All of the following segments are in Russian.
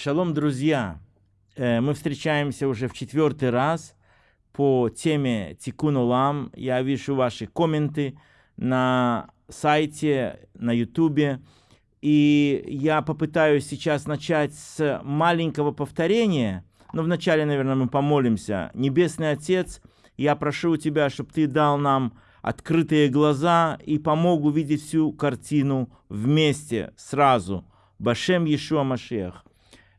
Шалом, друзья! Э, мы встречаемся уже в четвертый раз по теме Тикун Улам. Я вижу ваши комменты на сайте, на ютубе. И я попытаюсь сейчас начать с маленького повторения. Но вначале, наверное, мы помолимся. Небесный Отец, я прошу у Тебя, чтобы Ты дал нам открытые глаза и помог увидеть всю картину вместе, сразу. Башем Иешуа Машех.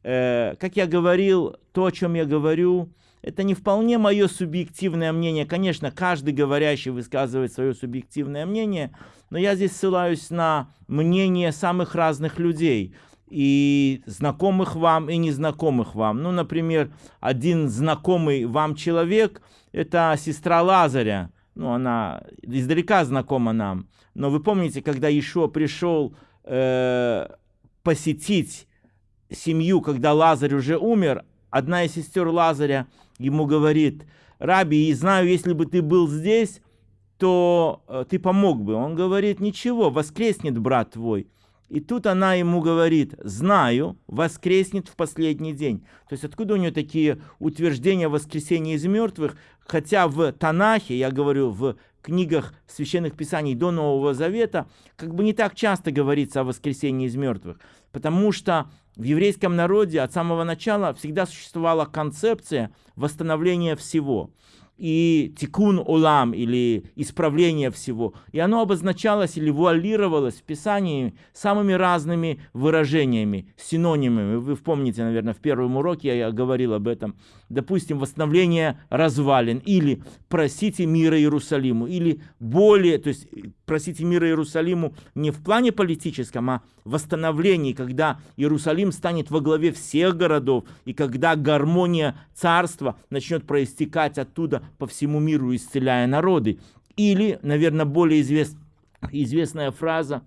Э, как я говорил, то, о чем я говорю, это не вполне мое субъективное мнение. Конечно, каждый говорящий высказывает свое субъективное мнение, но я здесь ссылаюсь на мнение самых разных людей и знакомых вам, и незнакомых вам. Ну, например, один знакомый вам человек – это сестра Лазаря. Ну, она издалека знакома нам. Но вы помните, когда Ишуа пришел э, посетить семью, когда Лазарь уже умер, одна из сестер Лазаря ему говорит, «Раби, и знаю, если бы ты был здесь, то э, ты помог бы». Он говорит, «Ничего, воскреснет брат твой». И тут она ему говорит, знаю, воскреснет в последний день. То есть откуда у нее такие утверждения воскресения из мертвых, хотя в Танахе, я говорю, в книгах священных писаний до Нового Завета, как бы не так часто говорится о воскресении из мертвых. Потому что в еврейском народе от самого начала всегда существовала концепция восстановления всего и тикун улам, или исправление всего. И оно обозначалось или вуалировалось в Писании самыми разными выражениями, синонимами. Вы помните, наверное, в первом уроке я говорил об этом. Допустим, восстановление развалин, или просите мира Иерусалиму, или более, то есть просите мира Иерусалиму не в плане политическом, а восстановлении, когда Иерусалим станет во главе всех городов, и когда гармония царства начнет проистекать оттуда по всему миру, исцеляя народы. Или, наверное, более извест... известная фраза,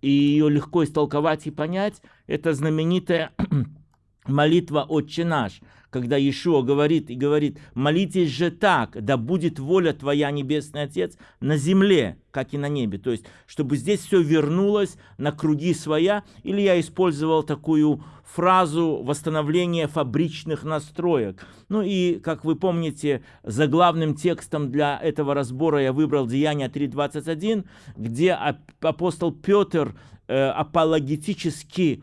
и ее легко истолковать и понять, это знаменитая молитва «Отче наш», когда Иешуа говорит и говорит, молитесь же так, да будет воля Твоя, Небесный Отец, на земле, как и на небе. То есть, чтобы здесь все вернулось на круги своя, или я использовал такую фразу восстановления фабричных настроек. Ну и, как вы помните, за главным текстом для этого разбора я выбрал Деяния 3.21, где апостол Петр э, апологетически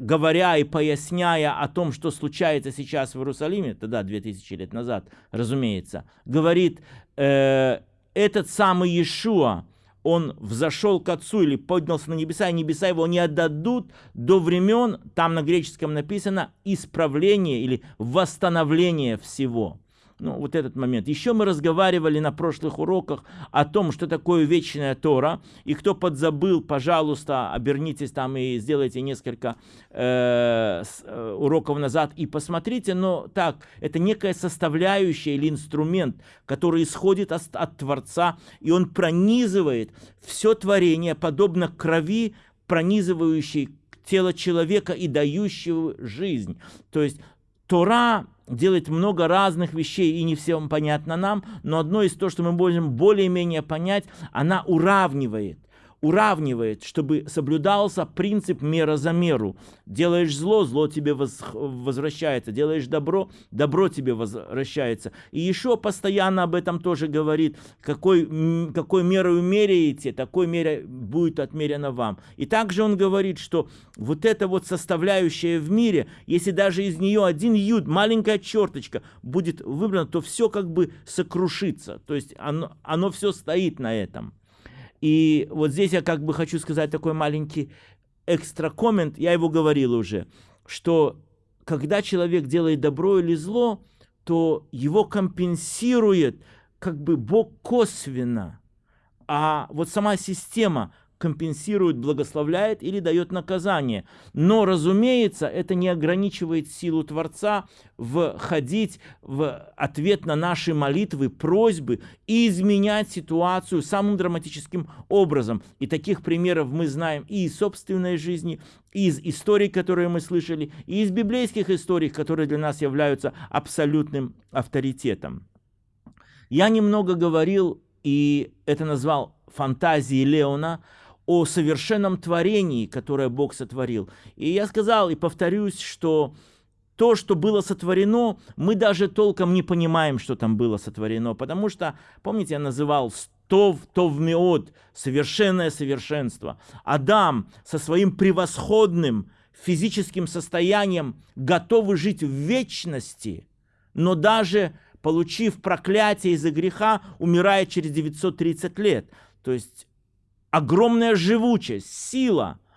говоря и поясняя о том, что случается сейчас в Иерусалиме, тогда 2000 лет назад, разумеется, говорит, э, этот самый Иешуа, он взошел к Отцу или поднялся на небеса, и небеса его не отдадут до времен, там на греческом написано, исправления или восстановления всего ну, вот этот момент. Еще мы разговаривали на прошлых уроках о том, что такое вечная Тора. И кто подзабыл, пожалуйста, обернитесь там и сделайте несколько э, э, уроков назад и посмотрите. Но так, это некая составляющая или инструмент, который исходит от, от Творца, и он пронизывает все творение, подобно крови, пронизывающей тело человека и дающего жизнь. То есть Тора делает много разных вещей, и не все понятно нам, но одно из того, что мы можем более-менее понять, она уравнивает уравнивает, чтобы соблюдался принцип мера за меру. Делаешь зло, зло тебе воз, возвращается. Делаешь добро, добро тебе возвращается. И еще постоянно об этом тоже говорит, какой, какой мерой меряете, такой мерой будет отмерено вам. И также он говорит, что вот эта вот составляющая в мире, если даже из нее один юд, маленькая черточка будет выбрана, то все как бы сокрушится. То есть оно, оно все стоит на этом. И вот здесь я как бы хочу сказать такой маленький экстра коммент, я его говорил уже, что когда человек делает добро или зло, то его компенсирует как бы Бог косвенно. А вот сама система компенсирует, благословляет или дает наказание. Но, разумеется, это не ограничивает силу Творца входить в ответ на наши молитвы, просьбы и изменять ситуацию самым драматическим образом. И таких примеров мы знаем и из собственной жизни, и из историй, которые мы слышали, и из библейских историй, которые для нас являются абсолютным авторитетом. Я немного говорил, и это назвал фантазией Леона, о совершенном творении, которое Бог сотворил. И я сказал и повторюсь, что то, что было сотворено, мы даже толком не понимаем, что там было сотворено, потому что, помните, я называл Тов, Тов Меод, совершенное совершенство. Адам со своим превосходным физическим состоянием готовы жить в вечности, но даже получив проклятие из-за греха, умирает через 930 лет. То есть огромная живучесть, сила –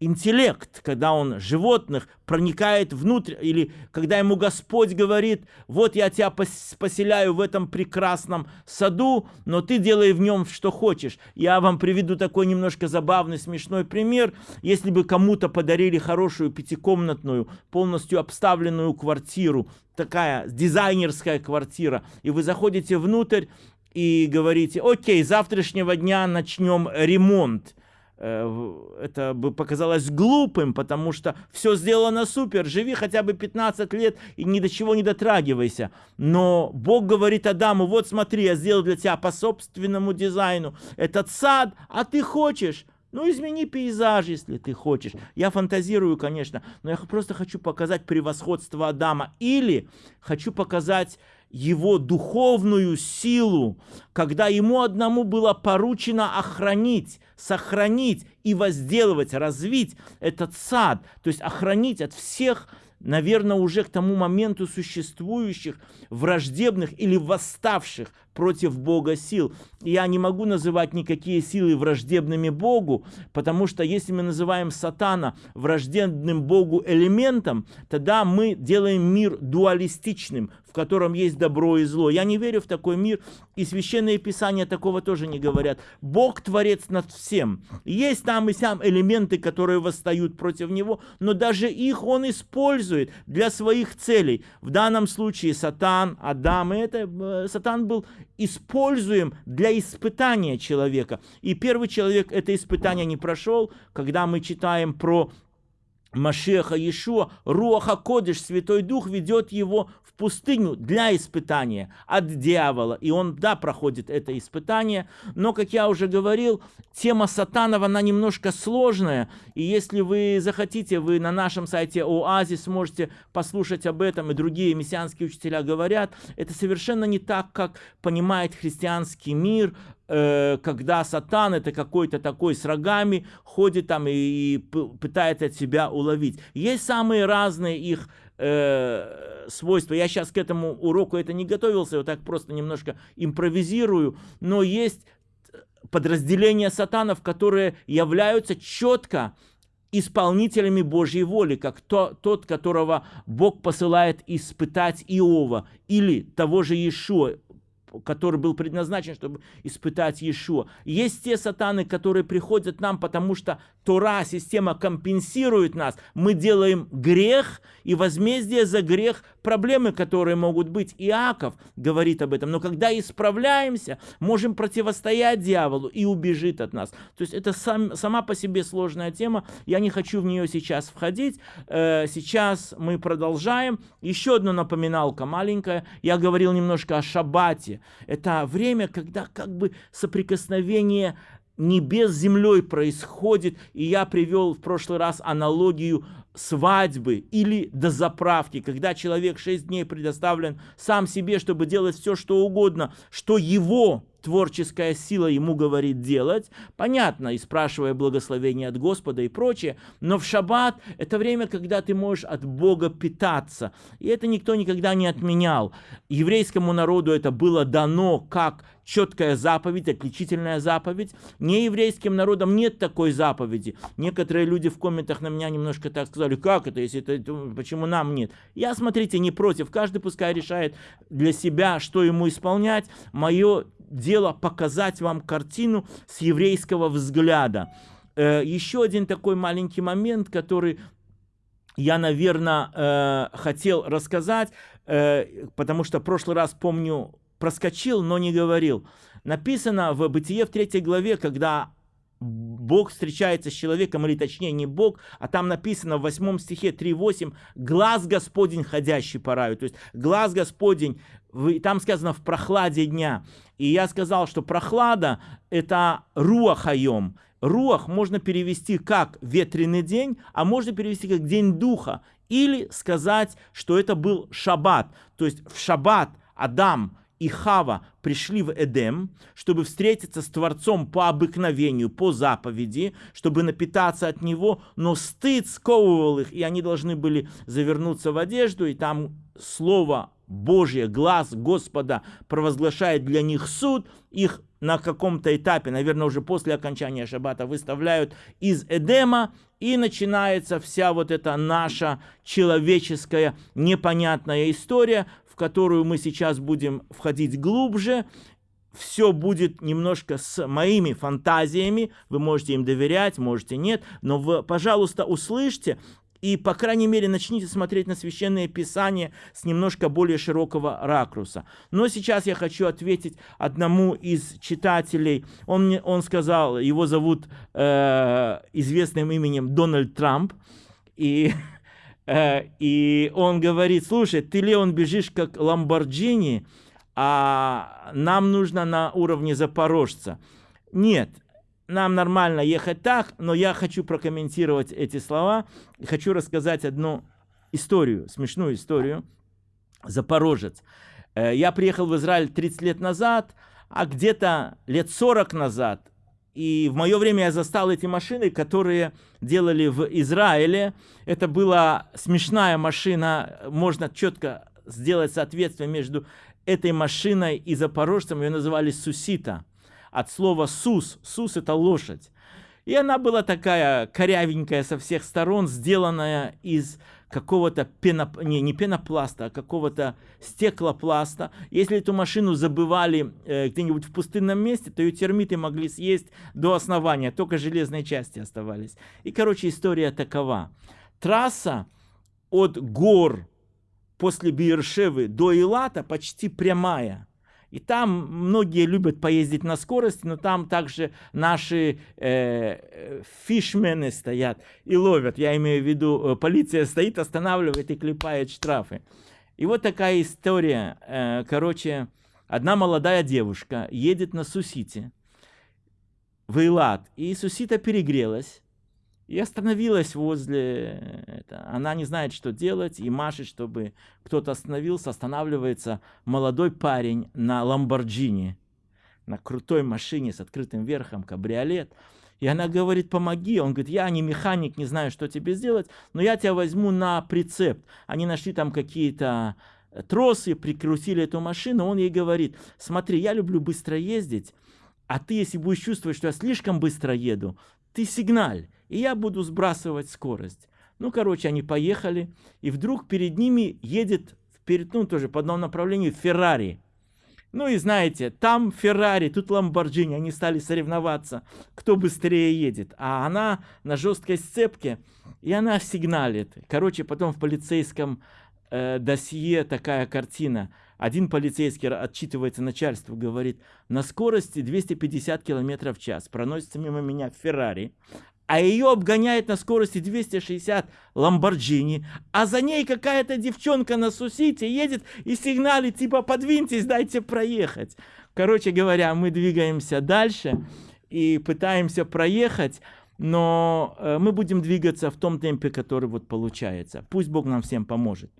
интеллект, когда он животных проникает внутрь, или когда ему Господь говорит, вот я тебя поселяю в этом прекрасном саду, но ты делай в нем что хочешь. Я вам приведу такой немножко забавный, смешной пример. Если бы кому-то подарили хорошую пятикомнатную, полностью обставленную квартиру, такая дизайнерская квартира, и вы заходите внутрь и говорите, окей, завтрашнего дня начнем ремонт Э, это бы показалось глупым, потому что все сделано супер, живи хотя бы 15 лет и ни до чего не дотрагивайся. Но Бог говорит Адаму, вот смотри, я сделал для тебя по собственному дизайну этот сад, а ты хочешь, ну, измени пейзаж, если ты хочешь. Я фантазирую, конечно, но я просто хочу показать превосходство Адама. Или хочу показать его духовную силу, когда ему одному было поручено охранить, сохранить и возделывать, развить этот сад, то есть охранить от всех наверное, уже к тому моменту существующих враждебных или восставших против Бога сил. Я не могу называть никакие силы враждебными Богу, потому что если мы называем сатана враждебным Богу элементом, тогда мы делаем мир дуалистичным, в котором есть добро и зло. Я не верю в такой мир, и священные писания такого тоже не говорят. Бог творец над всем. Есть там и сям элементы, которые восстают против него, но даже их он использует для своих целей. В данном случае сатан, Адам, и это э, сатан был используем для испытания человека. И первый человек это испытание не прошел, когда мы читаем про Машеха Иешуа, Руаха Кодыш, Святой Дух ведет его пустыню для испытания от дьявола. И он, да, проходит это испытание. Но, как я уже говорил, тема сатанова, она немножко сложная. И если вы захотите, вы на нашем сайте Оазис можете послушать об этом, и другие мессианские учителя говорят. Это совершенно не так, как понимает христианский мир, Э, когда сатан это какой-то такой с рогами ходит там и, и пытается себя уловить. Есть самые разные их э, свойства. Я сейчас к этому уроку это не готовился, вот так просто немножко импровизирую, но есть подразделения сатанов, которые являются четко исполнителями Божьей воли, как то, тот, которого Бог посылает испытать Иова, или того же Иешуа, который был предназначен, чтобы испытать Иешуа. Есть те сатаны, которые приходят нам, потому что Тора, система компенсирует нас. Мы делаем грех, и возмездие за грех проблемы, которые могут быть. Иаков говорит об этом. Но когда исправляемся, можем противостоять дьяволу и убежит от нас. То есть это сам, сама по себе сложная тема. Я не хочу в нее сейчас входить. Э, сейчас мы продолжаем. Еще одна напоминалка маленькая. Я говорил немножко о шаббате. Это время, когда как бы соприкосновение небес с землей происходит. И я привел в прошлый раз аналогию свадьбы или до заправки, когда человек 6 дней предоставлен сам себе, чтобы делать все, что угодно, что его творческая сила ему говорит делать, понятно, и спрашивая благословение от Господа и прочее, но в шаббат это время, когда ты можешь от Бога питаться, и это никто никогда не отменял. Еврейскому народу это было дано как четкая заповедь, отличительная заповедь. Нееврейским народам нет такой заповеди. Некоторые люди в комментах на меня немножко так сказали, как это, если это, почему нам нет? Я, смотрите, не против. Каждый пускай решает для себя, что ему исполнять. Мое дело показать вам картину с еврейского взгляда. Э, еще один такой маленький момент, который я, наверное, э, хотел рассказать, э, потому что в прошлый раз, помню, проскочил, но не говорил. Написано в Бытие в третьей главе, когда Бог встречается с человеком, или точнее не Бог, а там написано в 8 стихе 3.8 «Глаз Господень, ходящий по раю». То есть глаз Господень, там сказано в прохладе дня. И я сказал, что прохлада – это руахайом, руах можно перевести как ветреный день, а можно перевести как день духа. Или сказать, что это был шаббат. То есть в шаббат Адам и Хава пришли в Эдем, чтобы встретиться с Творцом по обыкновению, по заповеди, чтобы напитаться от Него, но стыд сковывал их, и они должны были завернуться в одежду, и там Слово Божье, глаз Господа провозглашает для них суд, их на каком-то этапе, наверное, уже после окончания шаббата, выставляют из Эдема, и начинается вся вот эта наша человеческая непонятная история, которую мы сейчас будем входить глубже, все будет немножко с моими фантазиями, вы можете им доверять, можете нет, но вы, пожалуйста, услышьте и, по крайней мере, начните смотреть на Священное Писание с немножко более широкого ракурса. Но сейчас я хочу ответить одному из читателей. Он, мне, он сказал, его зовут э, известным именем Дональд Трамп, и и он говорит, слушай, ты, Леон, бежишь как Ламборджини, а нам нужно на уровне запорожца. Нет, нам нормально ехать так, но я хочу прокомментировать эти слова. Хочу рассказать одну историю, смешную историю. Запорожец. Э, я приехал в Израиль 30 лет назад, а где-то лет 40 назад и в мое время я застал эти машины, которые делали в Израиле. Это была смешная машина, можно четко сделать соответствие между этой машиной и запорожцем. Ее называли Сусита. От слова «сус». «Сус» — это лошадь. И она была такая корявенькая со всех сторон, сделанная из какого-то пеноп... не, не пенопласта, а какого-то стеклопласта. Если эту машину забывали э, где-нибудь в пустынном месте, то ее термиты могли съесть до основания, только железные части оставались. И, короче, история такова. Трасса от гор после Биершевы до Илата почти прямая. И там многие любят поездить на скорости, но там также наши э, фишмены стоят и ловят. Я имею в виду, э, полиция стоит, останавливает и клепает штрафы. И вот такая история. Э, короче, одна молодая девушка едет на Сусите в Илат, и Сусита перегрелась. И остановилась возле... Это. Она не знает, что делать, и машет, чтобы кто-то остановился. Останавливается молодой парень на Ламборджини, на крутой машине с открытым верхом, кабриолет. И она говорит, помоги. Он говорит, я не механик, не знаю, что тебе сделать, но я тебя возьму на прицеп. Они нашли там какие-то тросы, прикрутили эту машину. Он ей говорит, смотри, я люблю быстро ездить, а ты, если будешь чувствовать, что я слишком быстро еду, ты сигналь и я буду сбрасывать скорость. Ну, короче, они поехали, и вдруг перед ними едет, вперед, ну, тоже по одному направлению, Феррари. Ну и знаете, там Феррари, тут Ламборджини, они стали соревноваться, кто быстрее едет. А она на жесткой сцепке, и она сигналит. Короче, потом в полицейском э, досье такая картина. Один полицейский отчитывается начальству, говорит, на скорости 250 км в час проносится мимо меня Феррари, а ее обгоняет на скорости 260 Ламборджини, а за ней какая-то девчонка на Сусите едет и сигналит, типа, подвиньтесь, дайте проехать. Короче говоря, мы двигаемся дальше и пытаемся проехать, но э, мы будем двигаться в том темпе, который вот получается. Пусть Бог нам всем поможет.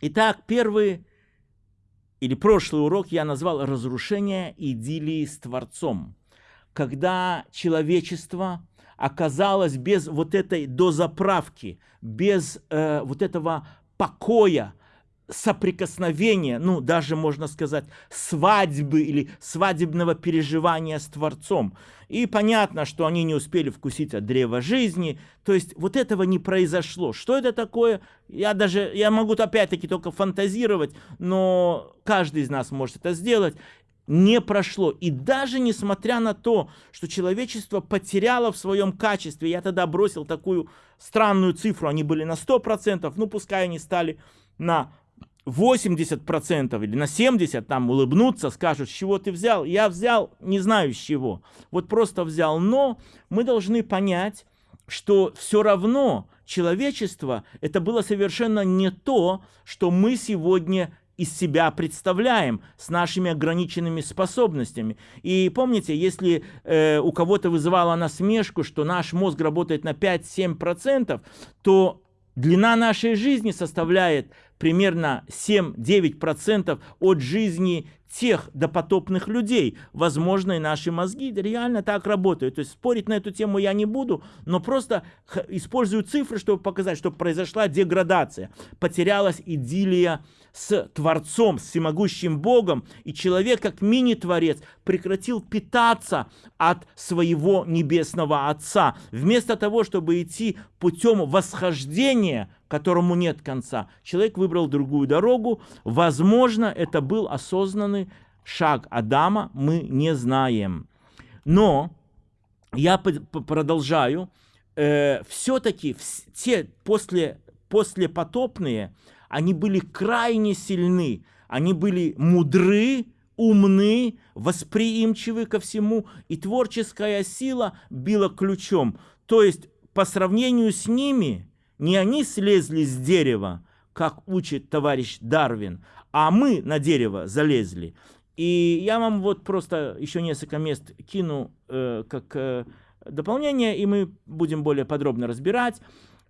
Итак, первый или прошлый урок я назвал «Разрушение идиллии с Творцом». Когда человечество оказалась без вот этой дозаправки, без э, вот этого покоя, соприкосновения, ну, даже можно сказать, свадьбы или свадебного переживания с Творцом. И понятно, что они не успели вкусить от древа жизни, то есть вот этого не произошло. Что это такое? Я даже, я могу опять-таки только фантазировать, но каждый из нас может это сделать не прошло. И даже несмотря на то, что человечество потеряло в своем качестве, я тогда бросил такую странную цифру, они были на 100%, ну пускай они стали на 80% или на 70% там улыбнуться, скажут, с чего ты взял. Я взял, не знаю с чего. Вот просто взял. Но мы должны понять, что все равно человечество это было совершенно не то, что мы сегодня из себя представляем с нашими ограниченными способностями. И помните, если э, у кого-то вызывало насмешку, что наш мозг работает на 5-7%, то длина нашей жизни составляет примерно 7-9% от жизни тех допотопных людей. Возможно, и наши мозги реально так работают. То есть спорить на эту тему я не буду, но просто использую цифры, чтобы показать, что произошла деградация. Потерялась идиллия с Творцом, с всемогущим Богом, и человек, как мини-творец, прекратил питаться от своего небесного Отца. Вместо того, чтобы идти путем восхождения, которому нет конца, человек выбрал другую дорогу. Возможно, это был осознанный шаг Адама, мы не знаем. Но я продолжаю. Э, все-таки те после, послепотопные, они были крайне сильны, они были мудры, умны, восприимчивы ко всему, и творческая сила била ключом. То есть, по сравнению с ними, не они слезли с дерева, как учит товарищ Дарвин, а мы на дерево залезли. И я вам вот просто еще несколько мест кину э, как э, дополнение, и мы будем более подробно разбирать.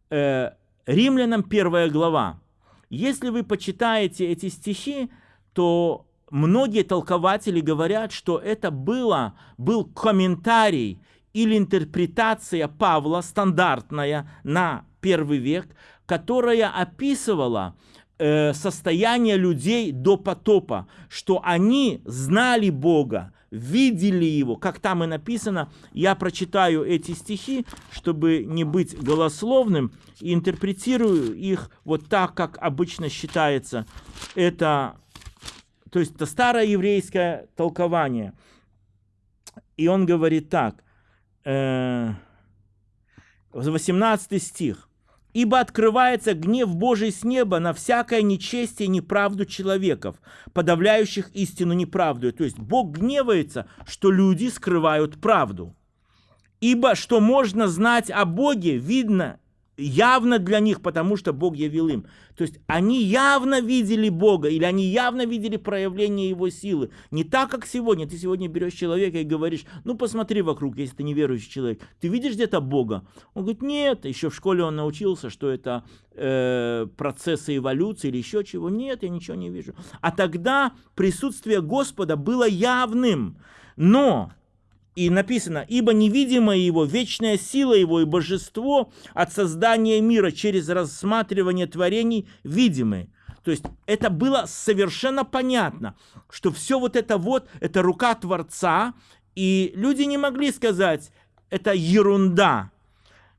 Э, Римлянам первая глава. Если вы почитаете эти стихи, то многие толкователи говорят, что это было, был комментарий или интерпретация Павла, стандартная на первый век, которая описывала э, состояние людей до потопа, что они знали Бога, видели Его, как там и написано. Я прочитаю эти стихи, чтобы не быть голословным, и интерпретирую их вот так, как обычно считается. Это, то есть это старое еврейское толкование. И он говорит так, э, 18 стих. Ибо открывается гнев Божий с неба на всякое нечестие и неправду человеков, подавляющих истину неправду. То есть Бог гневается, что люди скрывают правду. Ибо что можно знать о Боге, видно явно для них, потому что Бог явил им. То есть они явно видели Бога, или они явно видели проявление Его силы. Не так, как сегодня. Ты сегодня берешь человека и говоришь, ну посмотри вокруг, если ты неверующий человек. Ты видишь где-то Бога? Он говорит, нет. Еще в школе он научился, что это э, процессы эволюции или еще чего. Нет, я ничего не вижу. А тогда присутствие Господа было явным. Но и написано, ибо невидимое его, вечная сила его и божество от создания мира через рассматривание творений видимы. То есть это было совершенно понятно, что все вот это вот, это рука Творца, и люди не могли сказать, это ерунда.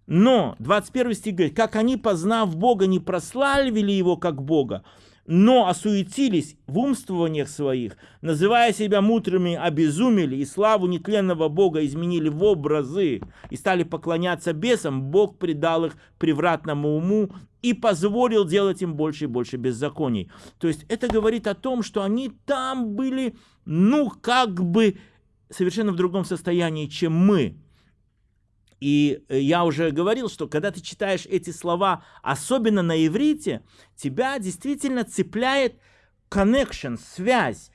Но 21 стих говорит, как они, познав Бога, не прославили Его как Бога, но осуетились в умствованиях своих, называя себя мудрыми, обезумели и славу нетленного Бога изменили в образы и стали поклоняться бесам, Бог предал их превратному уму и позволил делать им больше и больше беззаконий. То есть это говорит о том, что они там были, ну, как бы совершенно в другом состоянии, чем мы. И э, я уже говорил, что когда ты читаешь эти слова, особенно на иврите, тебя действительно цепляет connection, связь.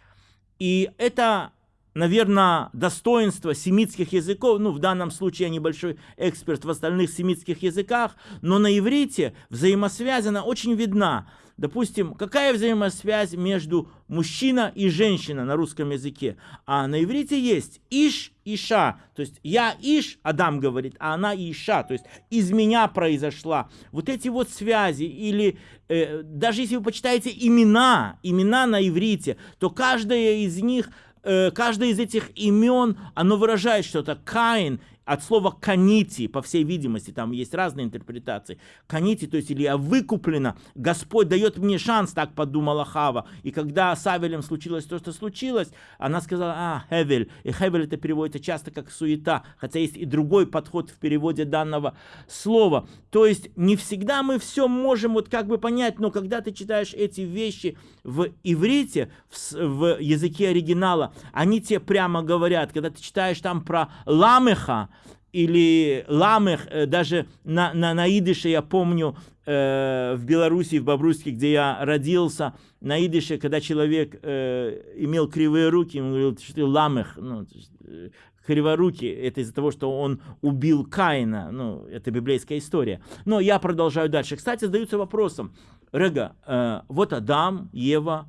И это, наверное, достоинство семитских языков. Ну, в данном случае я небольшой эксперт в остальных семитских языках, но на иврите взаимосвязь, она очень видна. Допустим, какая взаимосвязь между мужчина и женщина на русском языке? А на иврите есть иш, иша. То есть я иш, Адам говорит, а она иша. То есть из меня произошла. Вот эти вот связи. Или э, даже если вы почитаете имена, имена на иврите, то каждая из них э, каждое из этих имен, оно выражает что-то. Каин от слова «канити», по всей видимости, там есть разные интерпретации. «Канити», то есть или «я выкуплена», Господь дает мне шанс, так подумала Хава. И когда с Авелем случилось то, что случилось, она сказала, а, Хевель. И Хевель это переводится часто как суета, хотя есть и другой подход в переводе данного слова. То есть не всегда мы все можем вот как бы понять, но когда ты читаешь эти вещи в иврите, в, в языке оригинала, они тебе прямо говорят, когда ты читаешь там про ламеха, или ламех, э, даже на, на, на идыше, я помню, э, в Беларуси, в Бобруйске, где я родился, на идыше, когда человек э, имел кривые руки, он говорил, что ты ламех, ну, э, криворукий, это из-за того, что он убил Каина, ну, это библейская история. Но я продолжаю дальше. Кстати, задаются вопросом, Рега, э, вот Адам, Ева,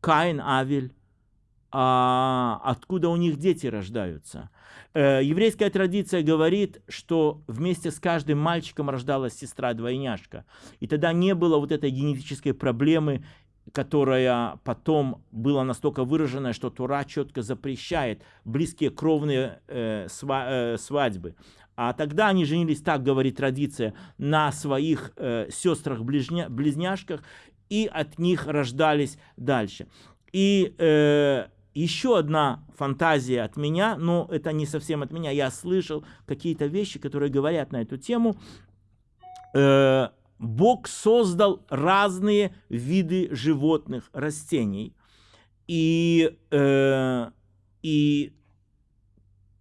Каин, Авель, а откуда у них дети рождаются? Э, еврейская традиция говорит, что вместе с каждым мальчиком рождалась сестра-двойняшка. И тогда не было вот этой генетической проблемы, которая потом была настолько выраженная, что Тура четко запрещает близкие кровные э, сва э, свадьбы. А тогда они женились, так говорит традиция, на своих э, сестрах-близняшках, и от них рождались дальше. И э, еще одна фантазия от меня, но это не совсем от меня, я слышал какие-то вещи, которые говорят на эту тему. Э, Бог создал разные виды животных, растений, и, э, и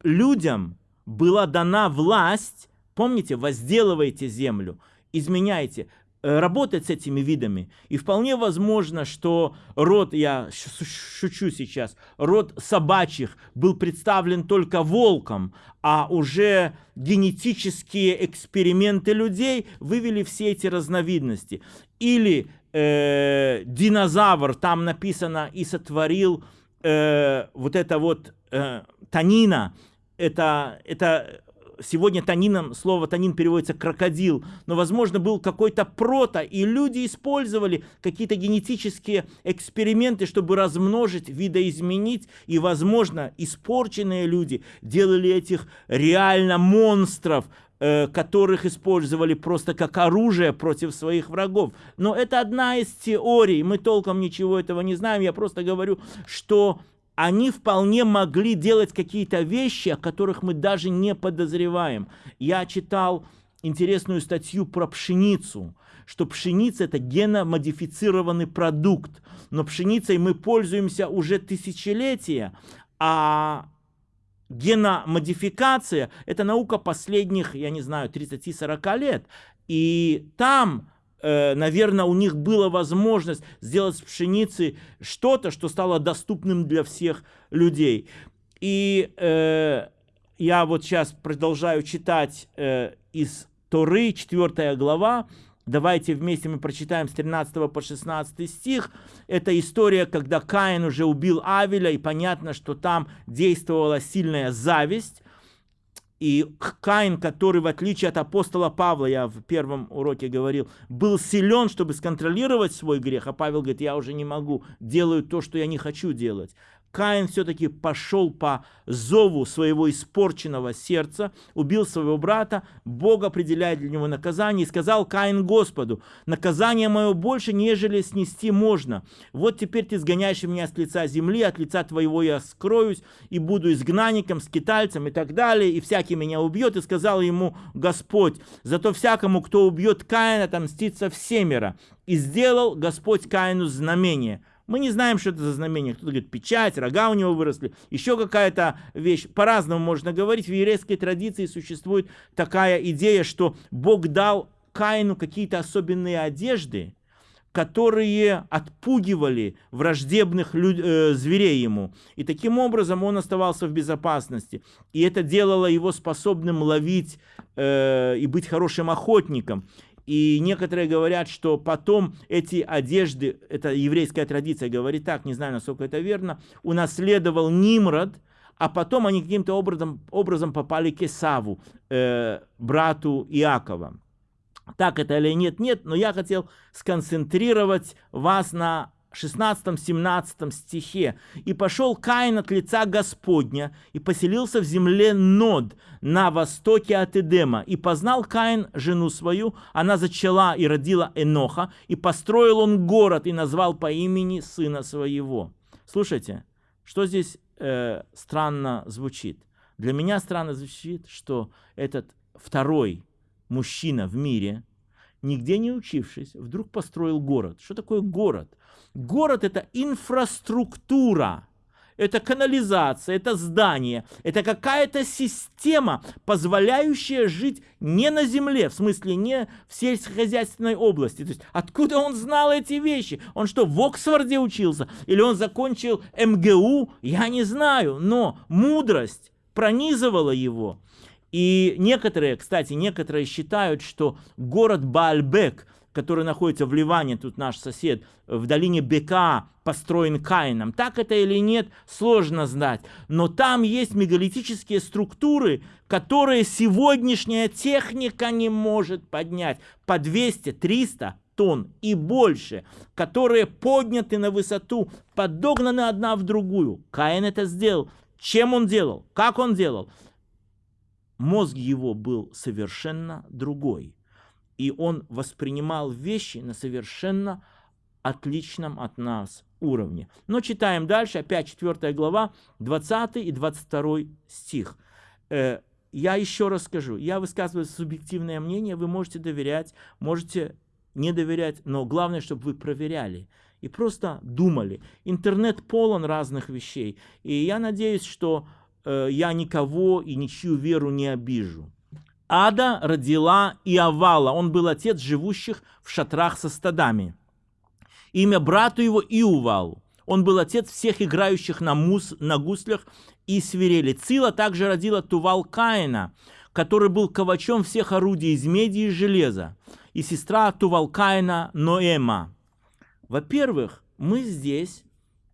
людям была дана власть, помните, возделывайте землю, изменяйте. Э, работать с этими видами. И вполне возможно, что род, я шучу сейчас, род собачьих был представлен только волком, а уже генетические эксперименты людей вывели все эти разновидности. Или э, динозавр, там написано, и сотворил э, вот это вот э, танина, это, это сегодня танином, слово танин переводится крокодил, но, возможно, был какой-то прото, и люди использовали какие-то генетические эксперименты, чтобы размножить, видоизменить, и, возможно, испорченные люди делали этих реально монстров, э, которых использовали просто как оружие против своих врагов. Но это одна из теорий, мы толком ничего этого не знаем, я просто говорю, что они вполне могли делать какие-то вещи, о которых мы даже не подозреваем. Я читал интересную статью про пшеницу, что пшеница это геномодифицированный продукт, но пшеницей мы пользуемся уже тысячелетия, а геномодификация это наука последних, я не знаю, 30-40 лет. И там наверное, у них была возможность сделать с пшеницы что-то, что стало доступным для всех людей. И э, я вот сейчас продолжаю читать э, из Торы, 4 глава. Давайте вместе мы прочитаем с 13 по 16 стих. Это история, когда Каин уже убил Авеля, и понятно, что там действовала сильная зависть. И Каин, который, в отличие от апостола Павла, я в первом уроке говорил, был силен, чтобы сконтролировать свой грех, а Павел говорит, я уже не могу, делаю то, что я не хочу делать. Каин все-таки пошел по зову своего испорченного сердца, убил своего брата, Бог определяет для него наказание, и сказал Каин Господу, наказание мое больше, нежели снести можно. Вот теперь ты сгоняешь меня с лица земли, от лица твоего я скроюсь, и буду изгнанником, скитальцем и так далее, и всякий меня убьет. И сказал ему Господь, зато всякому, кто убьет Каина, отомстится всемеро. И сделал Господь Каину знамение – мы не знаем, что это за знамение. Кто-то говорит, печать, рога у него выросли, еще какая-то вещь. По-разному можно говорить. В еврейской традиции существует такая идея, что Бог дал Каину какие-то особенные одежды, которые отпугивали враждебных люд, э, зверей ему. И таким образом он оставался в безопасности. И это делало его способным ловить э, и быть хорошим охотником. И некоторые говорят, что потом эти одежды, это еврейская традиция говорит так, не знаю, насколько это верно, унаследовал Нимрод, а потом они каким-то образом, образом попали к Исаву, э, брату Иакова. Так это или нет, нет, но я хотел сконцентрировать вас на 16-17 стихе. «И пошел Каин от лица Господня, и поселился в земле Нод, на востоке от Эдема. И познал Каин жену свою, она зачала и родила Эноха, и построил он город, и назвал по имени сына своего». Слушайте, что здесь э, странно звучит? Для меня странно звучит, что этот второй мужчина в мире, нигде не учившись, вдруг построил город. Что такое город? Город – это инфраструктура. это канализация, это здание, это какая-то система, позволяющая жить не на земле, в смысле не в сельскохозяйственной области. То есть откуда он знал эти вещи? Он что, в Оксфорде учился? Или он закончил МГУ? Я не знаю, но мудрость пронизывала его. И некоторые, кстати, некоторые считают, что город Баальбек, который находится в Ливане, тут наш сосед, в долине Бека, построен Каином. Так это или нет, сложно знать. Но там есть мегалитические структуры, которые сегодняшняя техника не может поднять. По 200-300 тонн и больше, которые подняты на высоту, подогнаны одна в другую. Каин это сделал. Чем он делал? Как он делал? мозг его был совершенно другой. И он воспринимал вещи на совершенно отличном от нас уровне. Но читаем дальше, опять 4 глава, 20 и 22 стих. Э, я еще раз скажу, я высказываю субъективное мнение, вы можете доверять, можете не доверять, но главное, чтобы вы проверяли и просто думали. Интернет полон разных вещей, и я надеюсь, что Э, я никого и ничью веру не обижу. Ада родила Иовала, он был отец живущих в шатрах со стадами. Имя брату его Иувал, он был отец всех играющих на, мус, на гуслях и свирели. Цила также родила Тувал Каина, который был ковачом всех орудий из меди и железа, и сестра Тувал Каина Ноэма. Во-первых, мы здесь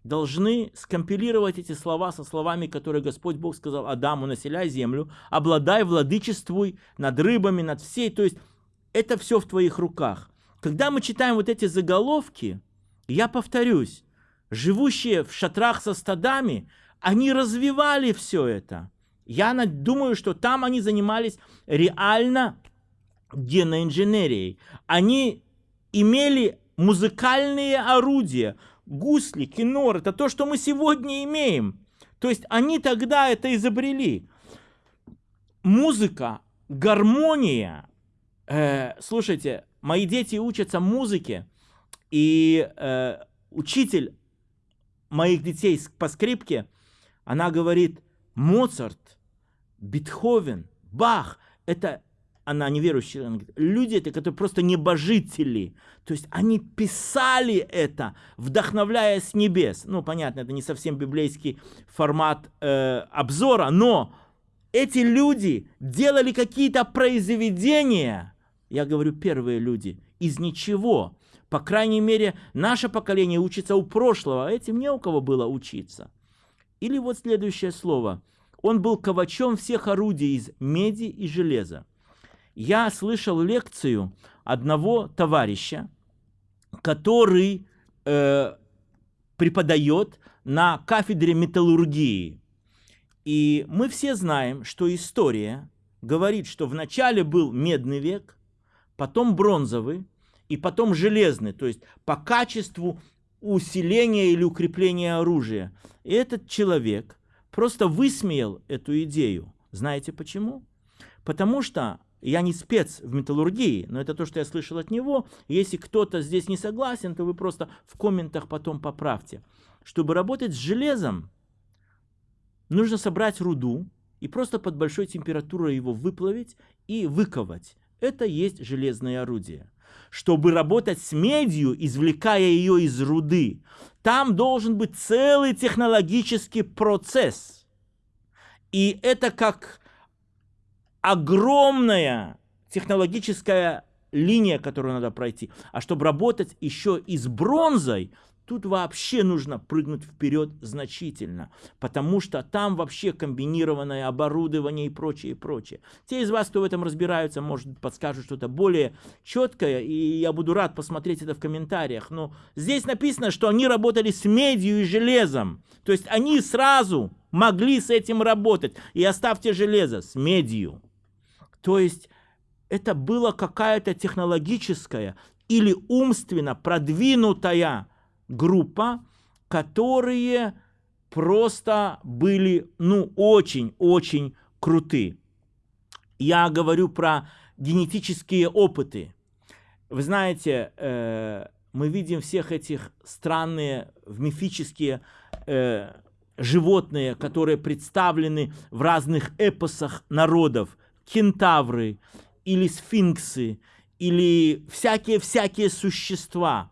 должны скомпилировать эти слова со словами, которые Господь Бог сказал Адаму, населяй землю, обладай, владычествуй над рыбами, над всей. То есть это все в твоих руках. Когда мы читаем вот эти заголовки, я повторюсь, живущие в шатрах со стадами, они развивали все это. Я думаю, что там они занимались реально геноинженерией. Они имели музыкальные орудия, гусли, кинор, это то, что мы сегодня имеем. То есть они тогда это изобрели. Музыка, гармония. Э, слушайте, мои дети учатся музыке, и э, учитель моих детей по скрипке, она говорит, Моцарт, Бетховен, Бах, это она неверующая, она говорит, люди это, которые просто небожители. То есть они писали это, вдохновляясь с небес. Ну, понятно, это не совсем библейский формат э, обзора, но эти люди делали какие-то произведения, я говорю, первые люди, из ничего. По крайней мере, наше поколение учится у прошлого, а этим не у кого было учиться. Или вот следующее слово. Он был ковачом всех орудий из меди и железа я слышал лекцию одного товарища, который э, преподает на кафедре металлургии. И мы все знаем, что история говорит, что вначале был медный век, потом бронзовый, и потом железный, то есть по качеству усиления или укрепления оружия. И этот человек просто высмеял эту идею. Знаете почему? Потому что я не спец в металлургии, но это то, что я слышал от него. Если кто-то здесь не согласен, то вы просто в комментах потом поправьте. Чтобы работать с железом, нужно собрать руду и просто под большой температурой его выплавить и выковать. Это есть железное орудие. Чтобы работать с медью, извлекая ее из руды, там должен быть целый технологический процесс. И это как огромная технологическая линия, которую надо пройти. А чтобы работать еще и с бронзой, тут вообще нужно прыгнуть вперед значительно, потому что там вообще комбинированное оборудование и прочее, и прочее. Те из вас, кто в этом разбираются, может подскажут что-то более четкое, и я буду рад посмотреть это в комментариях. Но здесь написано, что они работали с медью и железом, то есть они сразу могли с этим работать. И оставьте железо с медью. То есть это была какая-то технологическая или умственно продвинутая группа, которые просто были, ну, очень-очень круты. Я говорю про генетические опыты. Вы знаете, э, мы видим всех этих странные мифические э, животные, которые представлены в разных эпосах народов, кентавры или сфинксы, или всякие-всякие существа.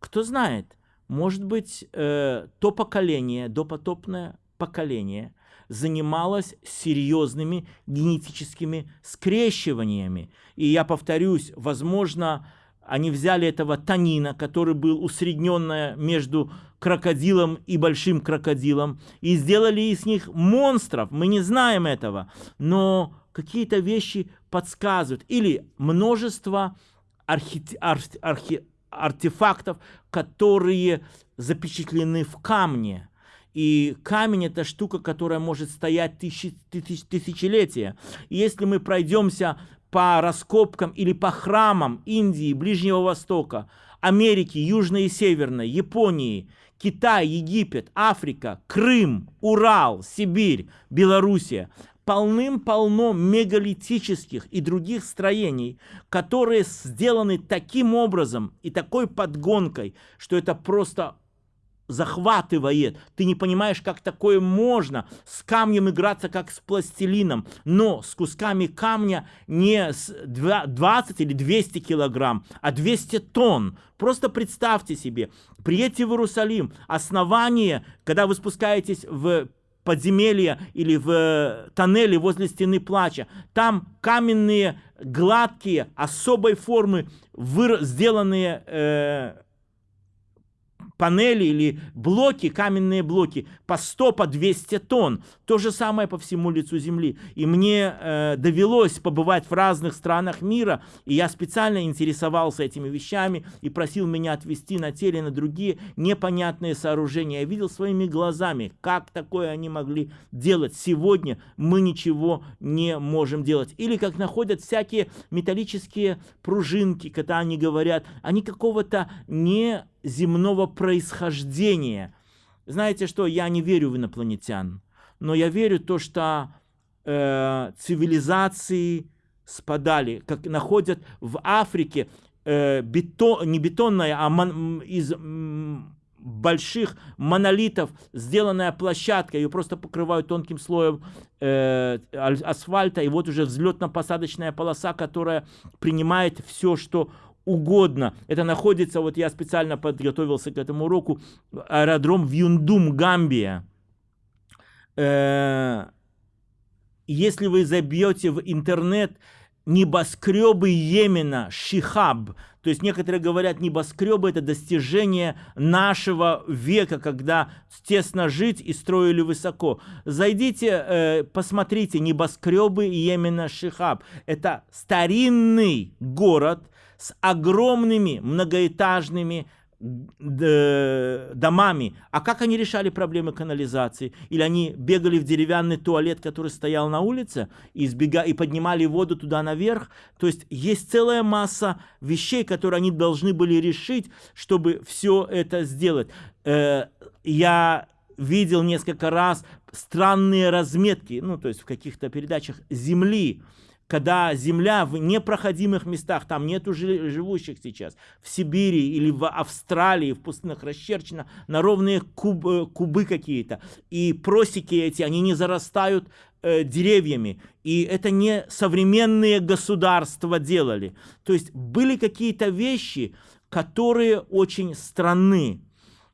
Кто знает, может быть, э, то поколение, допотопное поколение, занималось серьезными генетическими скрещиваниями. И я повторюсь, возможно, они взяли этого танина, который был усредненное между крокодилом и большим крокодилом, и сделали из них монстров. Мы не знаем этого, но какие-то вещи подсказывают. Или множество архи... архи... архи... артефактов, которые запечатлены в камне. И камень это штука, которая может стоять тысячи, тысяч, тысячелетия. И если мы пройдемся по раскопкам или по храмам Индии, Ближнего Востока, Америки, Южной и Северной, Японии, Китай, Египет, Африка, Крым, Урал, Сибирь, Белоруссия, полным-полно мегалитических и других строений, которые сделаны таким образом и такой подгонкой, что это просто захватывает. Ты не понимаешь, как такое можно с камнем играться, как с пластилином. Но с кусками камня не с 20 или 200 килограмм, а 200 тонн. Просто представьте себе, приедьте в Иерусалим, основание, когда вы спускаетесь в подземелье или в тоннеле возле стены плача. Там каменные, гладкие, особой формы, сделанные э, панели или блоки, каменные блоки по 100, по 200 тонн. То же самое по всему лицу Земли. И мне э, довелось побывать в разных странах мира, и я специально интересовался этими вещами и просил меня отвести на те или на другие непонятные сооружения. Я видел своими глазами, как такое они могли делать. Сегодня мы ничего не можем делать. Или как находят всякие металлические пружинки, когда они говорят, они какого-то не земного происхождения. Знаете что, я не верю в инопланетян, но я верю в то, что э, цивилизации спадали, как находят в Африке э, бетон, не бетонная, а мон, из больших монолитов сделанная площадка, ее просто покрывают тонким слоем э, асфальта, и вот уже взлетно-посадочная полоса, которая принимает все, что угодно. Это находится, вот я специально подготовился к этому уроку, аэродром в Юндум, Гамбия. Э, если вы забьете в интернет небоскребы Йемена, Шихаб, то есть некоторые говорят, небоскребы это достижение нашего века, когда тесно жить и строили высоко. Зайдите, э, посмотрите, небоскребы Йемена, Шихаб. Это старинный город, с огромными многоэтажными домами. А как они решали проблемы канализации? Или они бегали в деревянный туалет, который стоял на улице, и, избега... и поднимали воду туда наверх? То есть есть целая масса вещей, которые они должны были решить, чтобы все это сделать. Э, я видел несколько раз странные разметки, ну, то есть в каких-то передачах земли, когда земля в непроходимых местах, там нету живущих сейчас, в Сибири или в Австралии, в пустынях расчерчена на ровные куб, э, кубы какие-то. И просеки эти, они не зарастают э, деревьями. И это не современные государства делали. То есть были какие-то вещи, которые очень странны.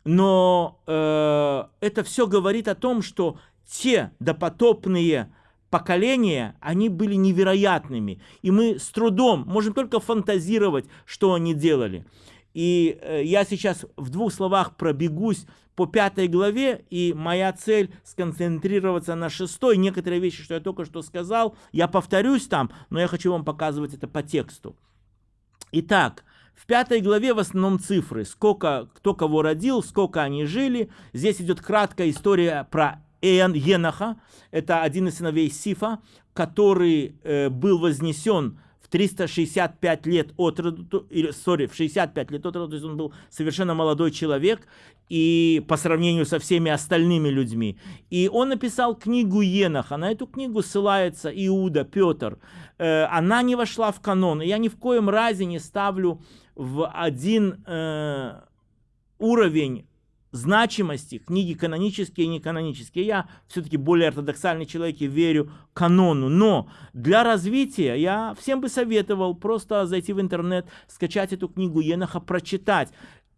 Но э, это все говорит о том, что те допотопные поколения, они были невероятными. И мы с трудом можем только фантазировать, что они делали. И э, я сейчас в двух словах пробегусь по пятой главе, и моя цель сконцентрироваться на шестой. Некоторые вещи, что я только что сказал, я повторюсь там, но я хочу вам показывать это по тексту. Итак, в пятой главе в основном цифры, сколько, кто кого родил, сколько они жили. Здесь идет краткая история про Енаха, это один из сыновей Сифа, который э, был вознесен в 365 лет от роду, sorry, в 65 лет от роду, то есть он был совершенно молодой человек, и по сравнению со всеми остальными людьми. И он написал книгу Еноха, на эту книгу ссылается Иуда, Петр. Э, она не вошла в канон, и я ни в коем разе не ставлю в один э, уровень значимости книги канонические и неканонические. Я все-таки более ортодоксальный человек и верю канону. Но для развития я всем бы советовал просто зайти в интернет, скачать эту книгу Еноха, прочитать.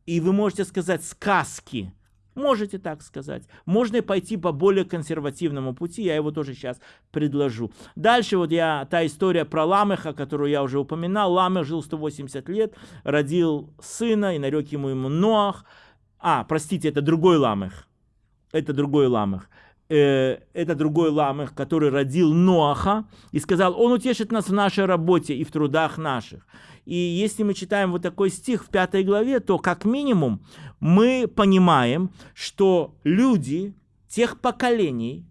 И вы можете сказать сказки. Можете так сказать. Можно пойти по более консервативному пути, я его тоже сейчас предложу. Дальше вот я, та история про Ламеха, которую я уже упоминал. Ламех жил 180 лет, родил сына и нарек ему ему Ноах. А, простите, это другой Ламех. Это другой Ламех. Э, это другой Ламех, который родил Ноаха и сказал, он утешит нас в нашей работе и в трудах наших. И если мы читаем вот такой стих в пятой главе, то как минимум мы понимаем, что люди тех поколений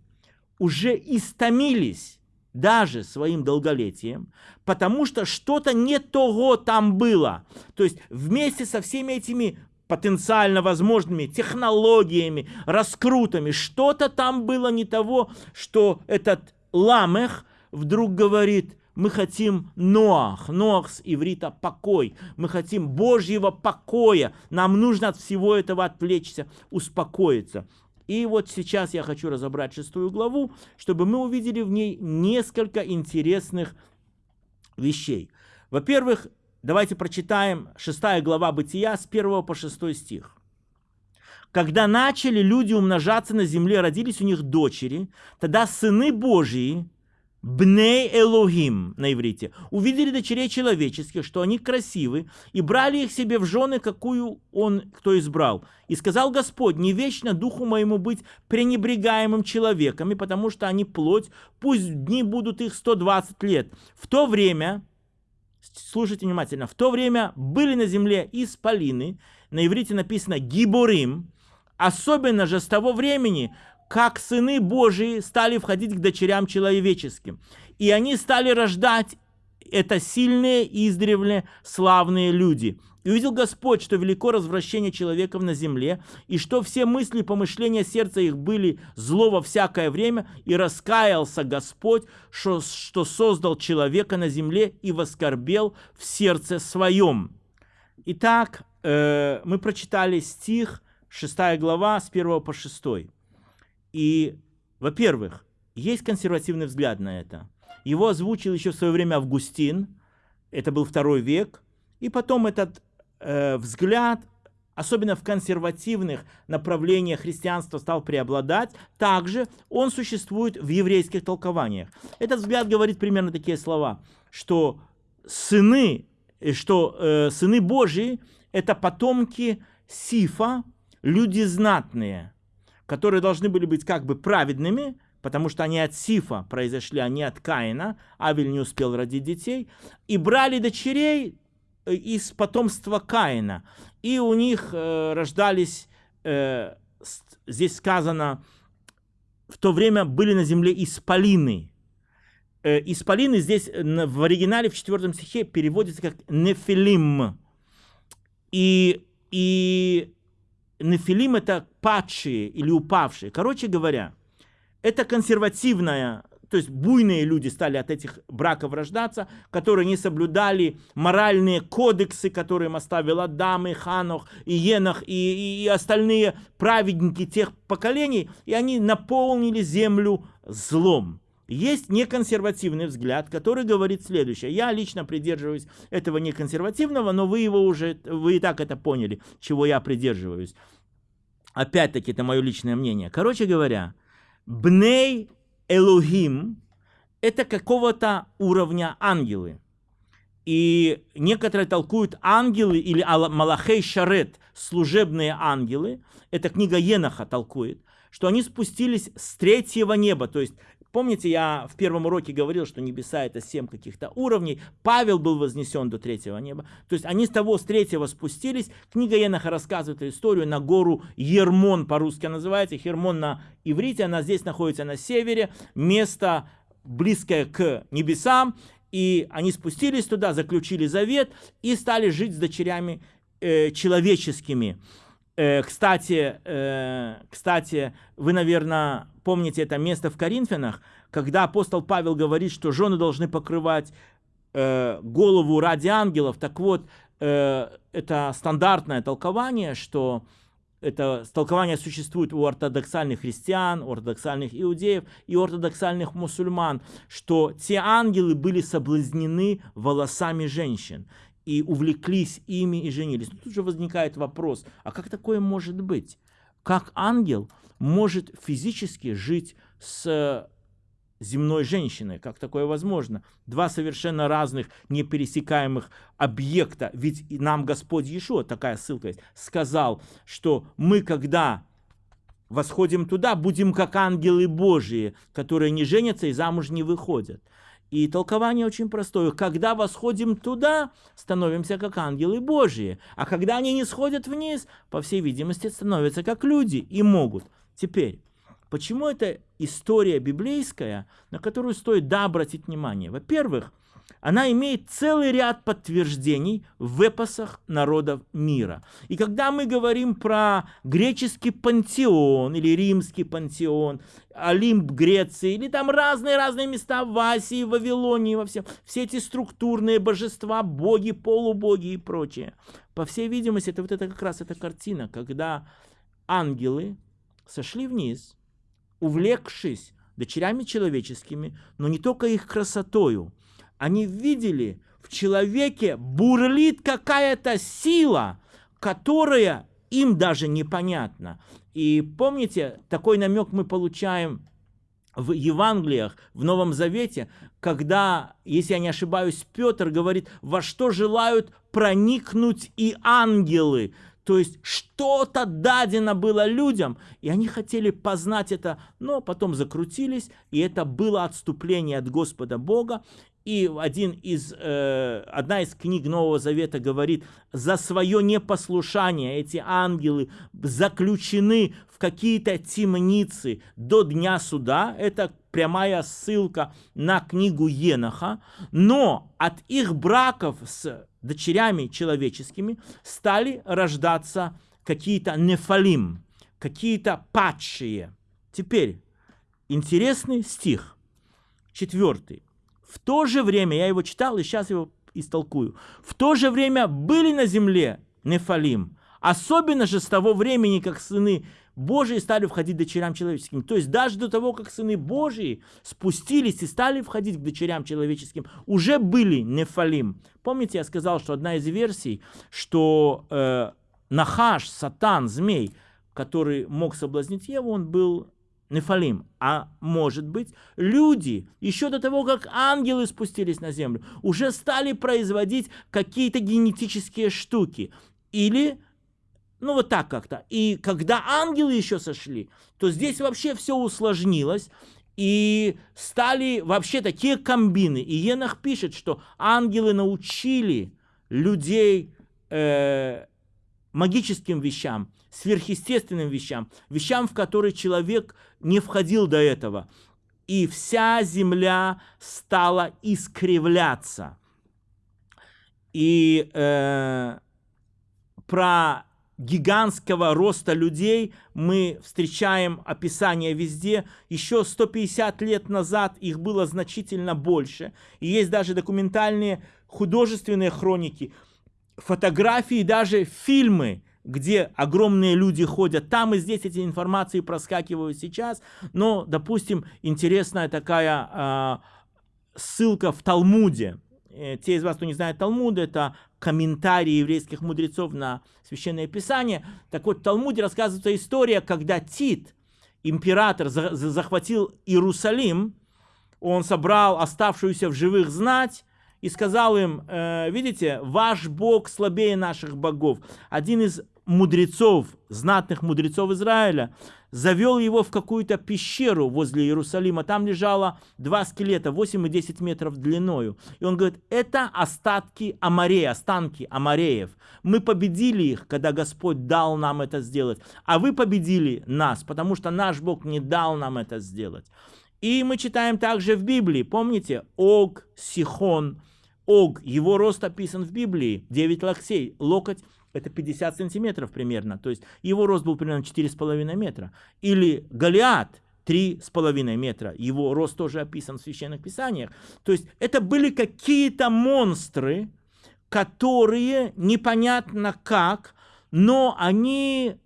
уже истомились даже своим долголетием, потому что что-то не того там было. То есть вместе со всеми этими потенциально возможными технологиями, раскрутами. Что-то там было не того, что этот Ламех вдруг говорит, мы хотим Ноах, Ноах с иврита покой, мы хотим Божьего покоя, нам нужно от всего этого отвлечься, успокоиться. И вот сейчас я хочу разобрать шестую главу, чтобы мы увидели в ней несколько интересных вещей. Во-первых, Давайте прочитаем 6 глава Бытия с 1 по 6 стих. Когда начали люди умножаться на земле, родились у них дочери, тогда сыны Божьи, Бней Элохим на иврите, увидели дочерей человеческих, что они красивы, и брали их себе в жены, какую он кто избрал. И сказал Господь, не вечно духу моему быть пренебрегаемым человеками, потому что они плоть, пусть дни будут их 120 лет. В то время слушайте внимательно, в то время были на земле исполины, на иврите написано гиборим, особенно же с того времени, как сыны Божии стали входить к дочерям человеческим. И они стали рождать. Это сильные, издревле славные люди – и увидел Господь, что велико развращение человеков на земле, и что все мысли и помышления сердца их были зло во всякое время, и раскаялся Господь, что, что создал человека на земле и воскорбел в сердце своем. Итак, э, мы прочитали стих, 6 глава, с 1 по 6. И, во-первых, есть консервативный взгляд на это. Его озвучил еще в свое время Августин, это был второй век, и потом этот э, взгляд, особенно в консервативных направлениях христианства, стал преобладать, также он существует в еврейских толкованиях. Этот взгляд говорит примерно такие слова, что сыны, э, что э, сыны Божьи – это потомки Сифа, люди знатные, которые должны были быть как бы праведными, потому что они от Сифа произошли, а не от Каина, Авель не успел родить детей, и брали дочерей из потомства Каина. И у них э, рождались, э, здесь сказано, в то время были на земле исполины. Э, исполины здесь в оригинале в четвертом стихе переводится как нефилим. И, и нефилим это падшие или упавшие. Короче говоря, это консервативная то есть буйные люди стали от этих браков рождаться, которые не соблюдали моральные кодексы, которые им оставил Адам и Ханох и Енах и, и, и остальные праведники тех поколений, и они наполнили землю злом. Есть неконсервативный взгляд, который говорит следующее. Я лично придерживаюсь этого неконсервативного, но вы его уже, вы и так это поняли, чего я придерживаюсь. Опять-таки, это мое личное мнение. Короче говоря, Бней Элохим – это какого-то уровня ангелы. И некоторые толкуют ангелы или Малахей Шарет, служебные ангелы, эта книга Еноха толкует, что они спустились с третьего неба, то есть Помните, я в первом уроке говорил, что небеса это семь каких-то уровней. Павел был вознесен до третьего неба. То есть они с того, с третьего спустились. Книга Еноха рассказывает историю на гору Ермон, по-русски называется. Хермон на иврите, она здесь находится на севере. Место близкое к небесам. И они спустились туда, заключили завет и стали жить с дочерями э, человеческими. Э, кстати, э, кстати, вы, наверное, помните это место в Коринфянах, когда апостол Павел говорит, что жены должны покрывать э, голову ради ангелов. Так вот, это стандартное толкование, что это толкование существует у ортодоксальных христиан, у ортодоксальных иудеев и ортодоксальных мусульман, что те ангелы были соблазнены волосами женщин и увлеклись ими и женились. Но тут же возникает вопрос, а как такое может быть? Как ангел может физически жить с земной женщиной. Как такое возможно? Два совершенно разных, непересекаемых объекта. Ведь нам Господь Иешуа, такая ссылка есть, сказал, что мы, когда восходим туда, будем как ангелы Божии, которые не женятся и замуж не выходят. И толкование очень простое. Когда восходим туда, становимся как ангелы Божьи. А когда они не сходят вниз, по всей видимости, становятся как люди и могут. Теперь, Почему это история библейская, на которую стоит да обратить внимание? Во-первых, она имеет целый ряд подтверждений в эпосах народов мира. И когда мы говорим про греческий пантеон или римский пантеон, Олимп Греции, или там разные-разные места в Асии, в Вавилонии, во всем, все эти структурные божества, боги, полубоги и прочее. По всей видимости, это вот это как раз эта картина, когда ангелы сошли вниз – увлекшись дочерями человеческими, но не только их красотою, они видели, в человеке бурлит какая-то сила, которая им даже непонятна. И помните, такой намек мы получаем в Евангелиях, в Новом Завете, когда, если я не ошибаюсь, Петр говорит, во что желают проникнуть и ангелы. То есть что-то дадено было людям, и они хотели познать это, но потом закрутились, и это было отступление от Господа Бога. И один из, э, одна из книг Нового Завета говорит, за свое непослушание эти ангелы заключены в какие-то темницы до дня суда. Это прямая ссылка на книгу Еноха. Но от их браков с дочерями человеческими стали рождаться какие-то нефалим, какие-то падшие. Теперь интересный стих, четвертый. В то же время, я его читал и сейчас его истолкую. В то же время были на земле нефалим, особенно же с того времени, как сыны Божии стали входить дочерям человеческим. То есть даже до того, как сыны Божии спустились и стали входить к дочерям человеческим, уже были нефалим. Помните, я сказал, что одна из версий, что э, Нахаш, Сатан, змей, который мог соблазнить Еву, он был Нефалим. А может быть, люди, еще до того, как ангелы спустились на землю, уже стали производить какие-то генетические штуки. Или ну вот так как-то. И когда ангелы еще сошли, то здесь вообще все усложнилось. И стали вообще такие комбины. И Енах пишет, что ангелы научили людей э, магическим вещам, сверхъестественным вещам, вещам, в которые человек не входил до этого. И вся земля стала искривляться. И э, про гигантского роста людей мы встречаем описание везде. Еще 150 лет назад их было значительно больше. И есть даже документальные художественные хроники, фотографии, даже фильмы, где огромные люди ходят. Там и здесь эти информации проскакивают сейчас. Но, допустим, интересная такая э, ссылка в Талмуде. Э, те из вас, кто не знает Талмуд, это комментарии еврейских мудрецов на Священное Писание. Так вот, в Талмуде рассказывается история, когда Тит, император, захватил Иерусалим, он собрал оставшуюся в живых знать и сказал им, э, видите, ваш Бог слабее наших богов. Один из мудрецов, знатных мудрецов Израиля, завел его в какую-то пещеру возле Иерусалима. Там лежало два скелета, 8 и 10 метров длиною. И он говорит, это остатки Амарея, останки Амареев. Мы победили их, когда Господь дал нам это сделать. А вы победили нас, потому что наш Бог не дал нам это сделать. И мы читаем также в Библии, помните, Ог, Сихон, Ог, его рост описан в Библии, 9 локтей, локоть это 50 сантиметров примерно, то есть его рост был примерно 4,5 метра. Или Голиат, 3,5 метра, его рост тоже описан в Священных Писаниях. То есть это были какие-то монстры, которые непонятно как, но они